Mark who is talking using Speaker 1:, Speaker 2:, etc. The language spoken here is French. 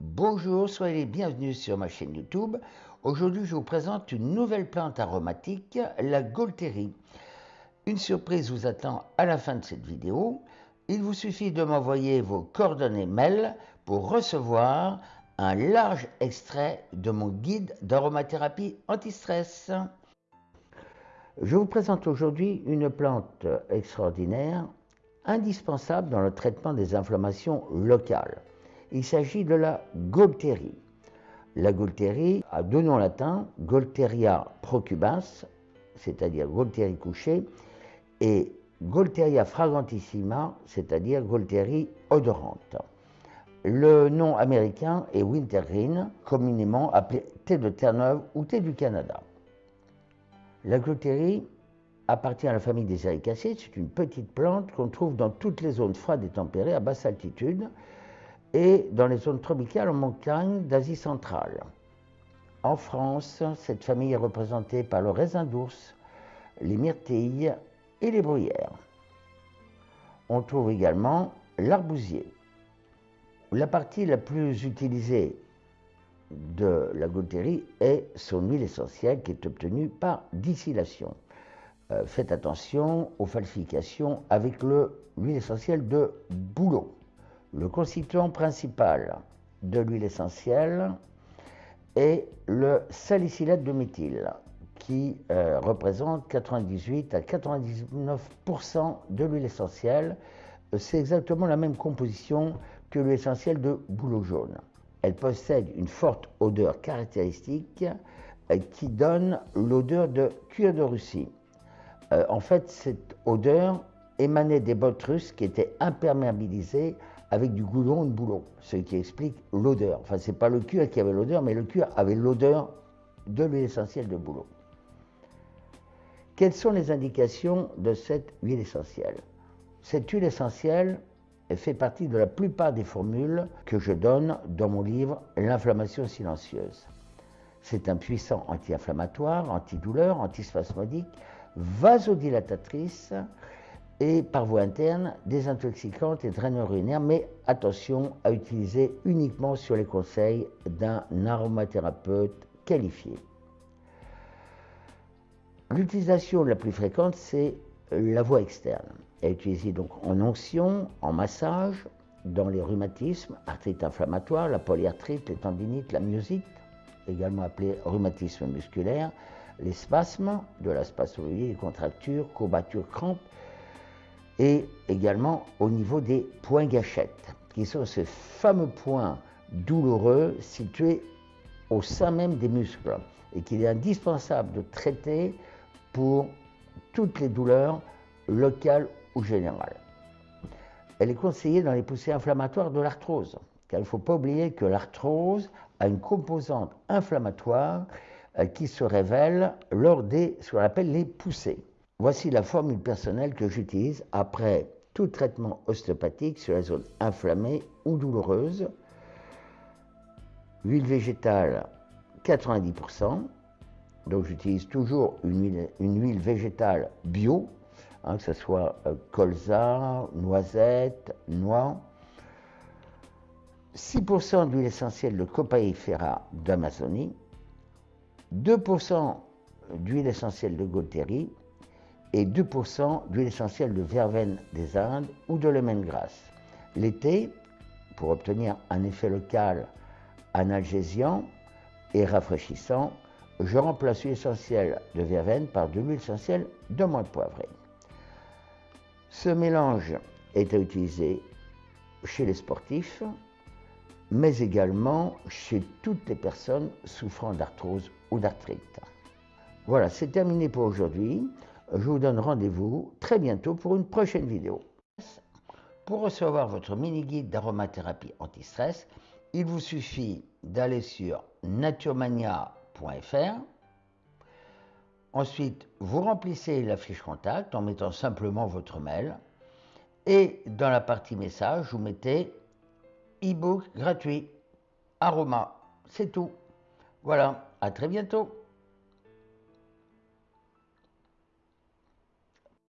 Speaker 1: Bonjour, soyez les bienvenus sur ma chaîne YouTube. Aujourd'hui, je vous présente une nouvelle plante aromatique, la Gaultérie. Une surprise vous attend à la fin de cette vidéo. Il vous suffit de m'envoyer vos coordonnées mail pour recevoir un large extrait de mon guide d'aromathérapie anti-stress. Je vous présente aujourd'hui une plante extraordinaire, indispensable dans le traitement des inflammations locales. Il s'agit de la Gaultérie. La Gaultérie a deux noms latins, Gaulteria procubans, c'est-à-dire Gaultérie couchée, et Gaulteria fragrantissima, c'est-à-dire Gaultérie odorante. Le nom américain est wintergreen, communément appelé thé de Terre-Neuve ou thé du Canada. La Gaultérie appartient à la famille des Ericacées. C'est une petite plante qu'on trouve dans toutes les zones froides et tempérées à basse altitude et dans les zones tropicales en montagne d'Asie centrale. En France, cette famille est représentée par le raisin d'ours, les myrtilles et les bruyères. On trouve également l'arbousier. La partie la plus utilisée de la gaultérie est son huile essentielle qui est obtenue par distillation. Euh, faites attention aux falsifications avec l'huile essentielle de bouleau. Le constituant principal de l'huile essentielle est le salicylate de méthyle qui euh, représente 98 à 99% de l'huile essentielle. C'est exactement la même composition que l'huile essentielle de bouleau jaune. Elle possède une forte odeur caractéristique euh, qui donne l'odeur de cuir de Russie. Euh, en fait, cette odeur émanait des bottes russes qui étaient imperméabilisées avec du goulon de boulot, ce qui explique l'odeur. Enfin, ce n'est pas le cuir qui avait l'odeur, mais le cuir avait l'odeur de l'huile essentielle de boulot. Quelles sont les indications de cette huile essentielle? Cette huile essentielle fait partie de la plupart des formules que je donne dans mon livre L'inflammation silencieuse. C'est un puissant anti-inflammatoire, antidouleur, antispasmodique, vasodilatatrice et par voie interne désintoxicante et draineur urinaire, mais attention à utiliser uniquement sur les conseils d'un aromathérapeute qualifié. L'utilisation la plus fréquente, c'est la voie externe. Elle est utilisée donc en onction, en massage, dans les rhumatismes, arthrite inflammatoire, la polyarthrite, les tendinites, la myosite, également appelée rhumatisme musculaire, les spasmes, de la spasmologie, les contractures, courbatures, crampes, et également au niveau des points gâchettes, qui sont ces fameux points douloureux situés au sein même des muscles et qu'il est indispensable de traiter pour toutes les douleurs locales ou générales. Elle est conseillée dans les poussées inflammatoires de l'arthrose, car il ne faut pas oublier que l'arthrose a une composante inflammatoire euh, qui se révèle lors des ce qu'on appelle les poussées. Voici la formule personnelle que j'utilise après tout traitement ostéopathique sur la zone inflammée ou douloureuse. Huile végétale 90%. Donc j'utilise toujours une huile, végétale bio, hein, que ce soit euh, colza, noisette, noix. 6% d'huile essentielle de copaïfera d'Amazonie, 2% d'huile essentielle de Gaultérie, et 2% d'huile essentielle de verveine des Indes ou de lemongrass. L'été, pour obtenir un effet local analgésiant et rafraîchissant, je remplace l'huile essentielle de verveine par de l'huile essentielle de menthe poivrée. Ce mélange est à utiliser chez les sportifs, mais également chez toutes les personnes souffrant d'arthrose ou d'arthrite. Voilà, c'est terminé pour aujourd'hui je vous donne rendez-vous très bientôt pour une prochaine vidéo. Pour recevoir votre mini-guide d'aromathérapie anti-stress, il vous suffit d'aller sur naturemania.fr. Ensuite, vous remplissez la fiche contact en mettant simplement votre mail. Et dans la partie message, vous mettez e-book gratuit, aroma. C'est tout. Voilà, à très bientôt.